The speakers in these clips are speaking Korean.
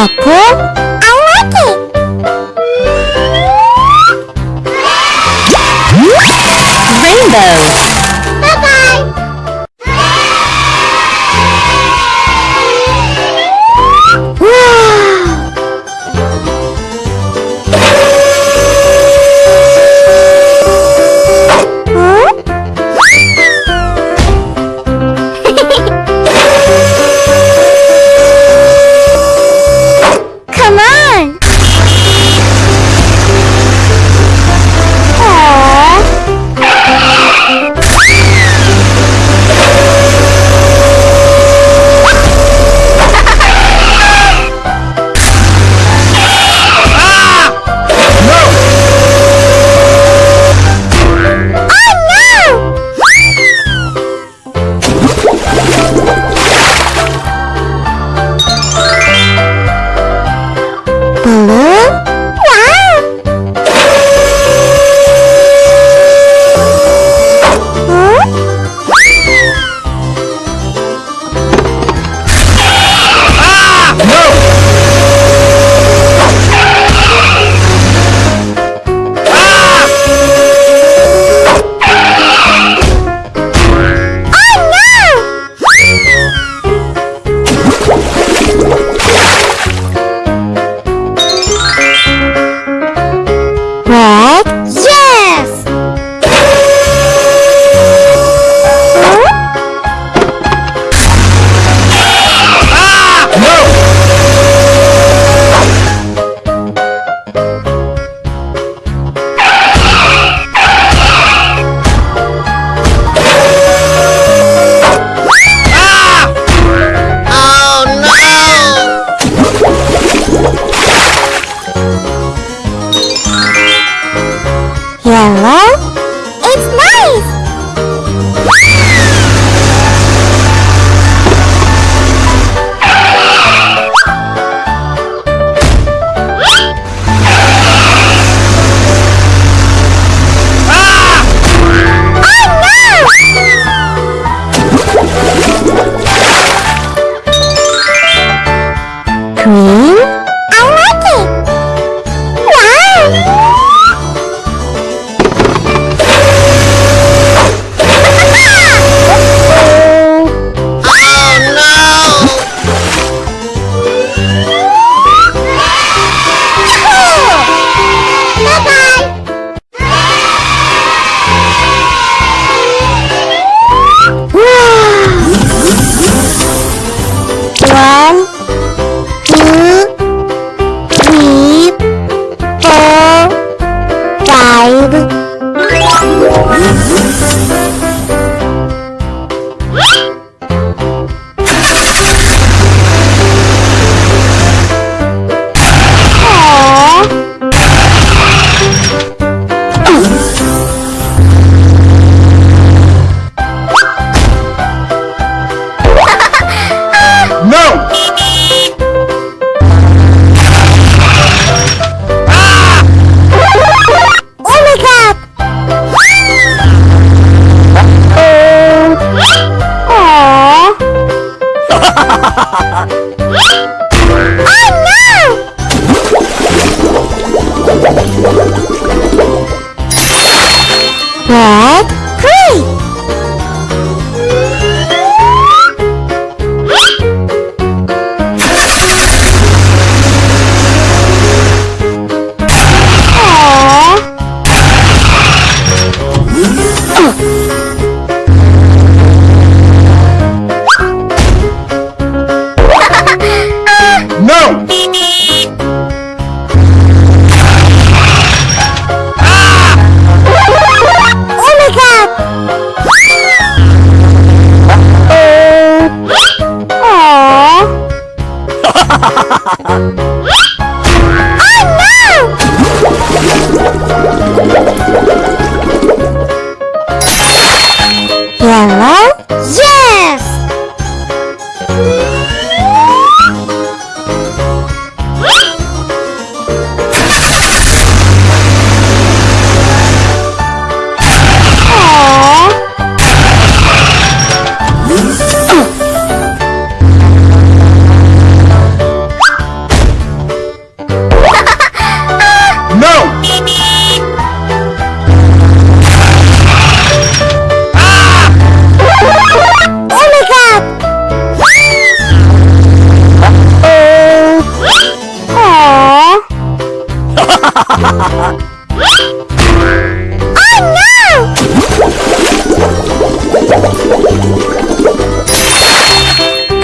I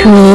to